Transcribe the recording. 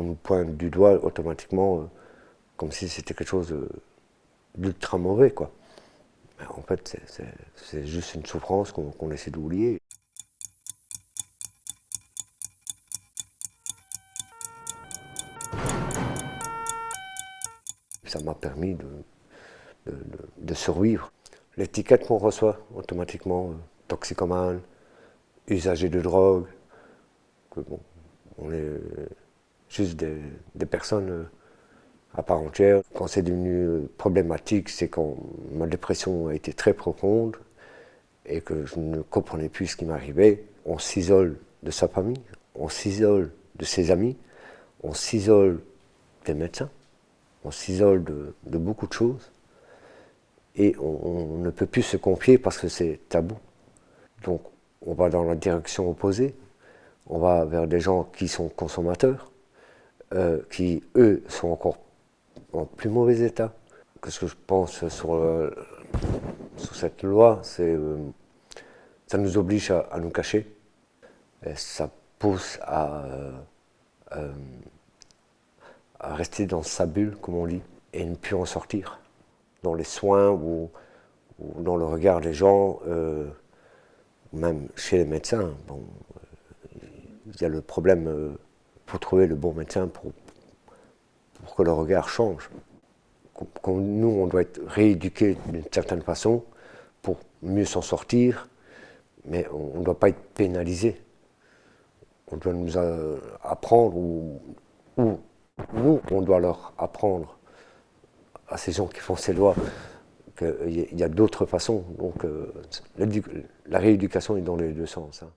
on nous pointe du doigt automatiquement comme si c'était quelque chose d'ultra mauvais. Quoi. en fait, c'est juste une souffrance qu'on essaie d'oublier. Ça m'a permis de, survivre. L'étiquette qu'on reçoit automatiquement, toxicomane, usager de drogue, on est juste des personnes à part entière. Quand c'est devenu problématique, c'est quand ma dépression a été très profonde et que je ne comprenais plus ce qui m'arrivait. On s'isole de sa famille, on s'isole de ses amis, on s'isole des médecins, on s'isole de, beaucoup de choses et on, ne peut plus se confier parce que c'est tabou. Donc on va dans la direction opposée, on va vers des gens qui sont consommateurs, euh, qui eux sont encore en plus mauvais état. Qu'est-ce que je pense sur, cette loi? C'est euh, ça nous oblige à, nous cacher. Ça pousse à, euh, à rester dans sa bulle, comme on dit, et ne plus en sortir. Dans les soins ou, dans le regard des gens, euh, même chez les médecins, bon, il y a le problème pour trouver le bon médecin pour, que le regard change. nous, on doit être rééduqués d'une certaine façon pour mieux s'en sortir, mais on ne doit pas être pénalisé. On doit nous apprendre, ou, nous, on doit leur apprendre à ces gens qui font ces lois qu'il y a d'autres façons. Donc euh, la, rééducation est dans les deux sens. Hein.